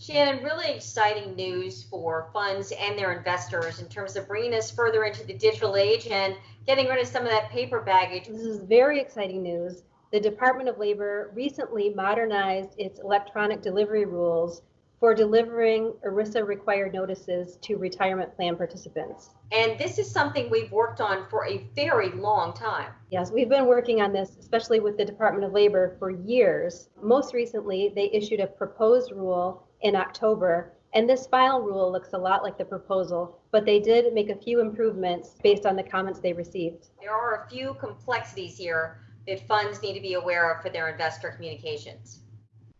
Shannon, really exciting news for funds and their investors in terms of bringing us further into the digital age and getting rid of some of that paper baggage. This is very exciting news. The Department of Labor recently modernized its electronic delivery rules for delivering ERISA required notices to retirement plan participants. And this is something we've worked on for a very long time. Yes, we've been working on this, especially with the Department of Labor, for years. Most recently, they issued a proposed rule in October, and this final rule looks a lot like the proposal, but they did make a few improvements based on the comments they received. There are a few complexities here that funds need to be aware of for their investor communications.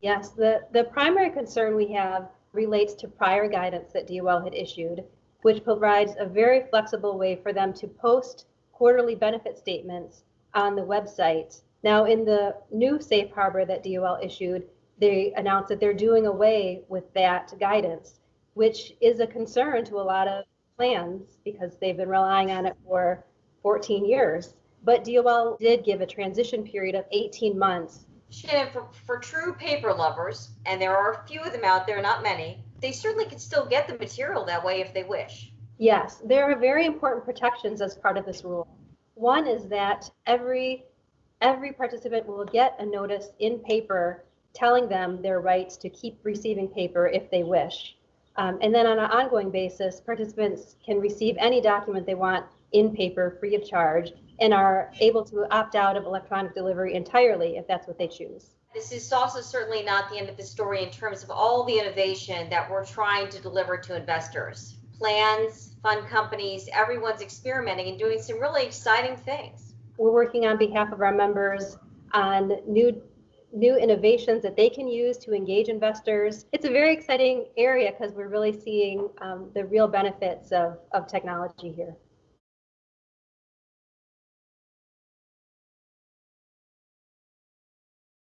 Yes, the, the primary concern we have relates to prior guidance that DOL had issued, which provides a very flexible way for them to post quarterly benefit statements on the website. Now, in the new safe harbor that DOL issued, they announced that they're doing away with that guidance, which is a concern to a lot of plans because they've been relying on it for 14 years. But DOL did give a transition period of 18 months Shannon, for, for true paper lovers, and there are a few of them out there, not many, they certainly can still get the material that way if they wish. Yes, there are very important protections as part of this rule. One is that every every participant will get a notice in paper telling them their rights to keep receiving paper if they wish. Um, and then on an ongoing basis, participants can receive any document they want in paper free of charge and are able to opt out of electronic delivery entirely if that's what they choose. This is also certainly not the end of the story in terms of all the innovation that we're trying to deliver to investors. Plans, fund companies, everyone's experimenting and doing some really exciting things. We're working on behalf of our members on new new innovations that they can use to engage investors. It's a very exciting area because we're really seeing um, the real benefits of, of technology here.